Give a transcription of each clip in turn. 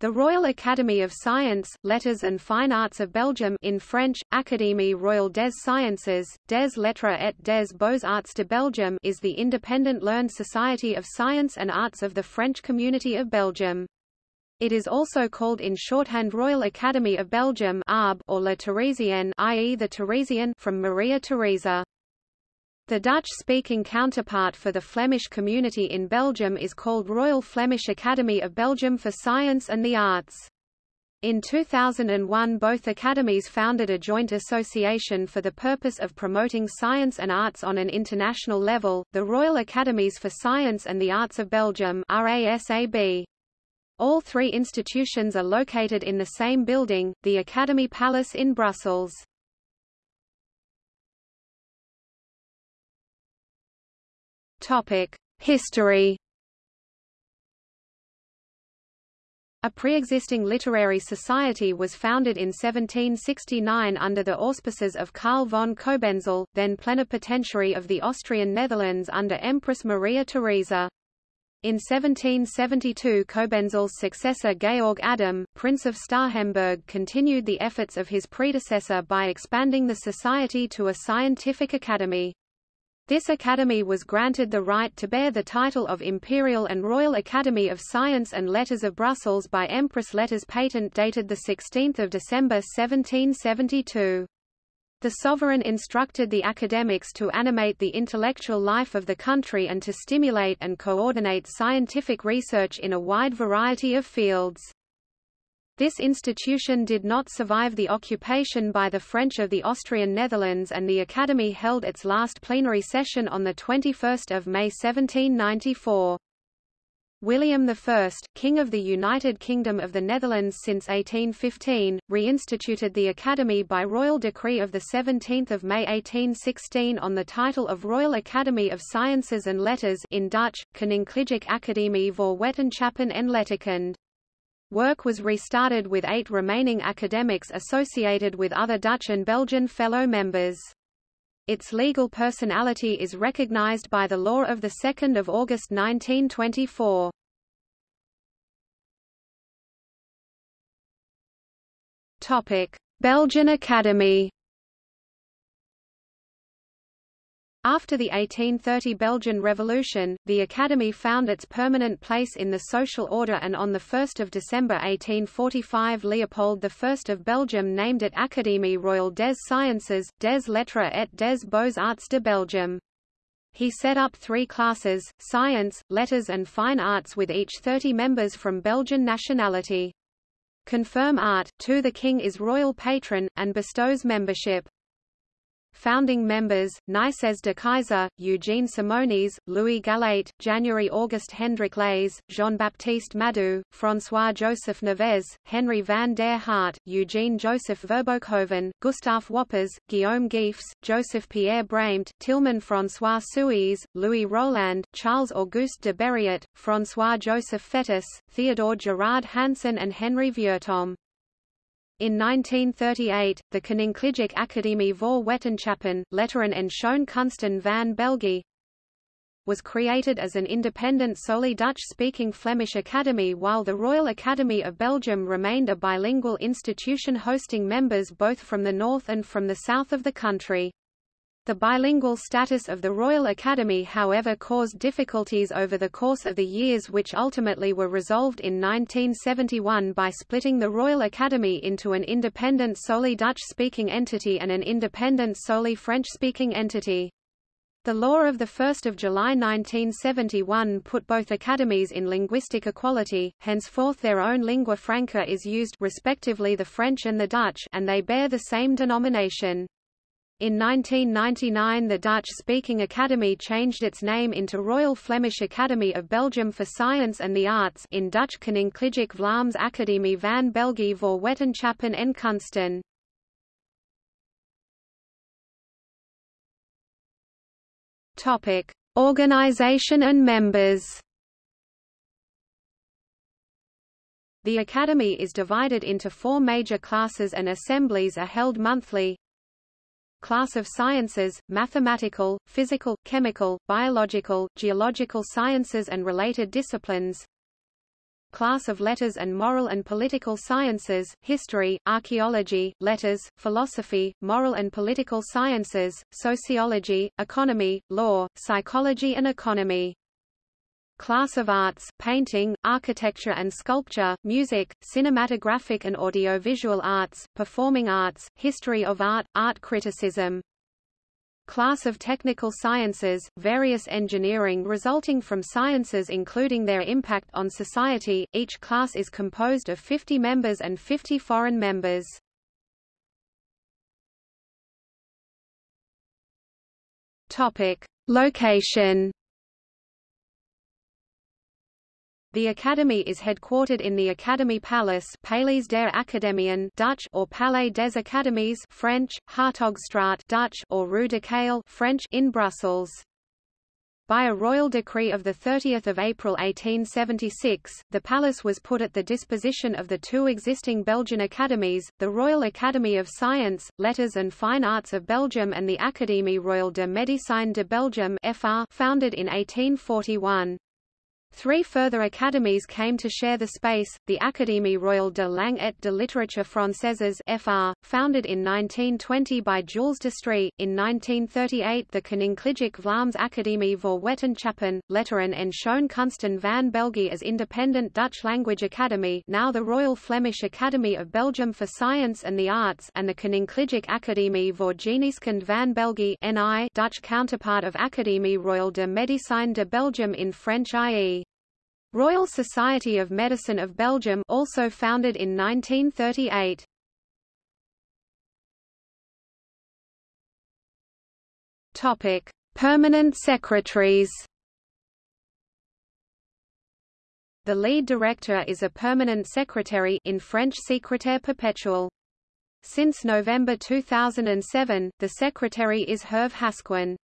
The Royal Academy of Science, Letters and Fine Arts of Belgium in French, Académie Royale des Sciences, des Lettres et des Beaux-Arts de Belgium is the independent learned society of science and arts of the French community of Belgium. It is also called in shorthand Royal Academy of Belgium or La Theresienne i.e. the Theresian from Maria Theresa. The Dutch-speaking counterpart for the Flemish community in Belgium is called Royal Flemish Academy of Belgium for Science and the Arts. In 2001 both academies founded a joint association for the purpose of promoting science and arts on an international level, the Royal Academies for Science and the Arts of Belgium RASAB. All three institutions are located in the same building, the Academy Palace in Brussels. History A pre-existing literary society was founded in 1769 under the auspices of Karl von Cobenzl, then plenipotentiary of the Austrian Netherlands under Empress Maria Theresa. In 1772 Cobenzl's successor Georg Adam, Prince of Starhemberg continued the efforts of his predecessor by expanding the society to a scientific academy. This academy was granted the right to bear the title of Imperial and Royal Academy of Science and Letters of Brussels by Empress Letters Patent dated 16 December 1772. The sovereign instructed the academics to animate the intellectual life of the country and to stimulate and coordinate scientific research in a wide variety of fields. This institution did not survive the occupation by the French of the Austrian Netherlands and the Academy held its last plenary session on 21 May 1794. William I, King of the United Kingdom of the Netherlands since 1815, reinstituted the Academy by royal decree of 17 May 1816 on the title of Royal Academy of Sciences and Letters in Dutch, Koninklijke Academie voor Wetenschappen en Letterkunde. Work was restarted with eight remaining academics associated with other Dutch and Belgian fellow members. Its legal personality is recognized by the law of 2 August 1924. Belgian Academy After the 1830 Belgian Revolution, the Academy found its permanent place in the social order and on 1 December 1845 Leopold I of Belgium named it Académie Royale des Sciences, des Lettres et des Beaux-Arts de Belgium. He set up three classes, science, letters and fine arts with each 30 members from Belgian nationality. Confirm art, to the king is royal patron, and bestows membership. Founding members, Nicaise de Keyser, Eugene Simonis, Louis Gallait, January-August Hendrik Leys, Jean-Baptiste Madou, François-Joseph Navez, Henry van der Hart, Eugene-Joseph Verboekhoven, Gustave Wappers, Guillaume Geefs, Joseph-Pierre Braemt, Tilman François Suys, Louis Roland, Charles-Auguste de Beriot, François-Joseph Fetis, Theodore Gerard Hansen and Henry Vieuxtemps. In 1938, the Koninklijke Academie voor Wetenschappen, Letteren en Schoonkunsten van België was created as an independent solely Dutch-speaking Flemish academy while the Royal Academy of Belgium remained a bilingual institution hosting members both from the north and from the south of the country. The bilingual status of the Royal Academy however caused difficulties over the course of the years which ultimately were resolved in 1971 by splitting the Royal Academy into an independent solely Dutch-speaking entity and an independent solely French-speaking entity. The law of 1 July 1971 put both academies in linguistic equality, henceforth their own lingua franca is used respectively the French and the Dutch and they bear the same denomination. In 1999 the Dutch-speaking Academy changed its name into Royal Flemish Academy of Belgium for Science and the Arts in Dutch Koninklijke Vlaams Academie van België voor Wetenschappen en Kunsten. Topic: Organization and members. The Academy is divided into four major classes and assemblies are held monthly class of sciences, mathematical, physical, chemical, biological, geological sciences and related disciplines. Class of letters and moral and political sciences, history, archaeology, letters, philosophy, moral and political sciences, sociology, economy, law, psychology and economy class of arts, painting, architecture and sculpture, music, cinematographic and audiovisual arts, performing arts, history of art, art criticism. Class of technical sciences, various engineering resulting from sciences including their impact on society, each class is composed of 50 members and 50 foreign members. Topic. Location The Academy is headquartered in the Academy Palace Palais der Academien Dutch or Palais des Academies French, Hartogstraat Dutch or Rue Ducale French in Brussels. By a royal decree of 30 April 1876, the palace was put at the disposition of the two existing Belgian academies, the Royal Academy of Science, Letters and Fine Arts of Belgium and the Académie Royale de Médecine de Belgium FR, founded in 1841. Three further academies came to share the space, the Académie Royale de Langue et de Littérature Françaises FR, founded in 1920 by Jules Destrée, in 1938 the Koninklijke Vlaams Academie voor Wetenschappen, Letteren en Schoonkunsten van België as independent Dutch language academy now the Royal Flemish Academy of Belgium for Science and the Arts and the Koninklijke Academie voor Geneeskunde van België NI Dutch counterpart of Académie Royale de Médecine de Belgium in French i.e. Royal Society of Medicine of Belgium also founded in 1938. Topic: Permanent secretaries. The lead director is a permanent secretary in French secrétaire perpétuel. Since November 2007, the secretary is Hervé Hasquin.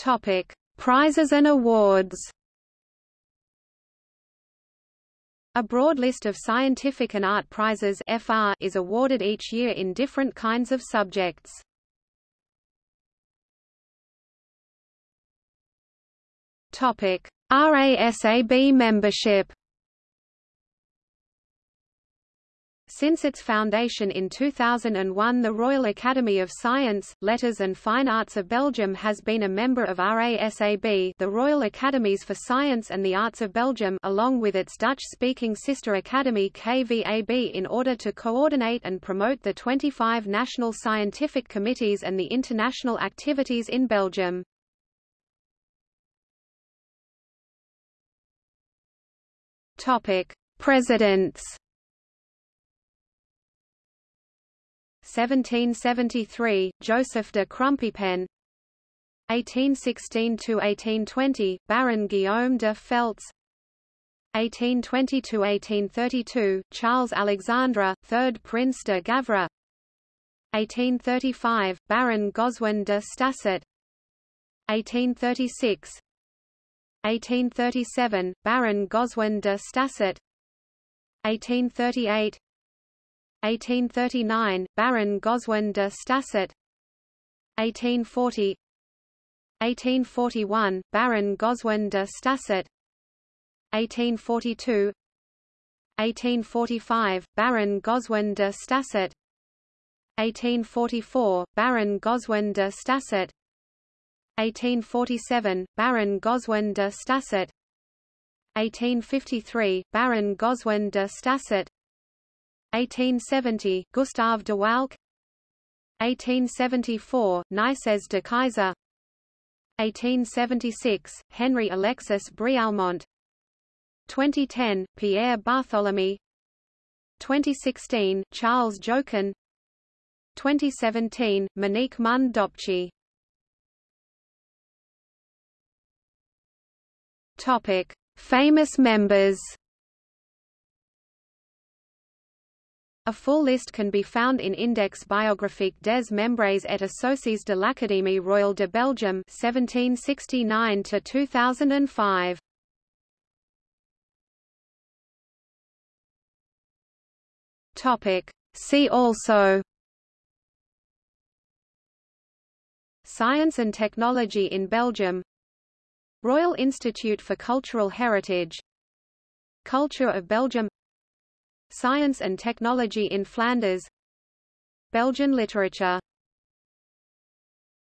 Topic: Prizes and awards. A broad list of scientific and art prizes FR is awarded each year in different kinds of subjects. Topic: RASAB membership. Since its foundation in 2001 the Royal Academy of Science, Letters and Fine Arts of Belgium has been a member of RASAB the Royal Academies for Science and the Arts of Belgium along with its Dutch-speaking sister academy KVAB in order to coordinate and promote the 25 national scientific committees and the international activities in Belgium. Presidents 1773, Joseph de Crumpipen 1816–1820, Baron Guillaume de Feltz. 1820–1832, Charles Alexandre, 3rd Prince de Gavre. 1835, Baron Goswin de Stassart 1836 1837, Baron Goswin de Stassart 1838 1839, Baron Goswin de Stassart 1840 1841, Baron Goswin de Stassart 1842 1845, Baron Goswin de Stassart 1844, Baron Goswin de Stassart 1847, Baron Goswin de Stassart 1853, Baron Goswin de Stassart 1870, Gustave de Walck. 1874, Nicaise de Keyser. 1876, Henry Alexis Brialmont. 2010, Pierre Bartholomée. 2016, Charles Jochen 2017, Monique Mund-Dopchie Famous members A full list can be found in Index biographique des membres et associés de l'Académie royale de Belgium 1769 to 2005. Topic See also Science and technology in Belgium Royal Institute for Cultural Heritage Culture of Belgium Science and Technology in Flanders. Belgian literature